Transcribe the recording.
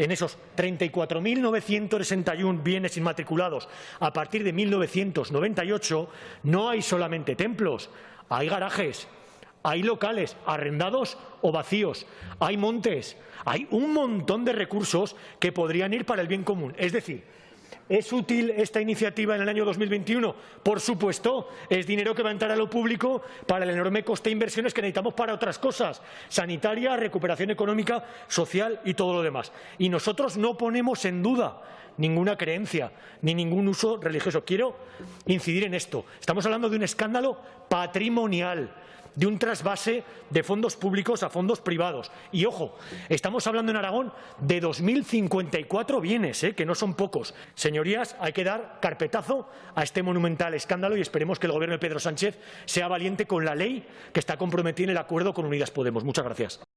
en esos 34.961 bienes inmatriculados a partir de 1998 no hay solamente templos, hay garajes, hay locales arrendados o vacíos, hay montes, hay un montón de recursos que podrían ir para el bien común. Es decir, ¿Es útil esta iniciativa en el año 2021? Por supuesto, es dinero que va a entrar a lo público para el enorme coste de inversiones que necesitamos para otras cosas, sanitaria, recuperación económica, social y todo lo demás. Y nosotros no ponemos en duda ninguna creencia ni ningún uso religioso. Quiero incidir en esto. Estamos hablando de un escándalo patrimonial de un trasvase de fondos públicos a fondos privados. Y ojo, estamos hablando en Aragón de 2.054 bienes, ¿eh? que no son pocos. Señorías, hay que dar carpetazo a este monumental escándalo y esperemos que el Gobierno de Pedro Sánchez sea valiente con la ley que está comprometida en el acuerdo con Unidas Podemos. Muchas gracias.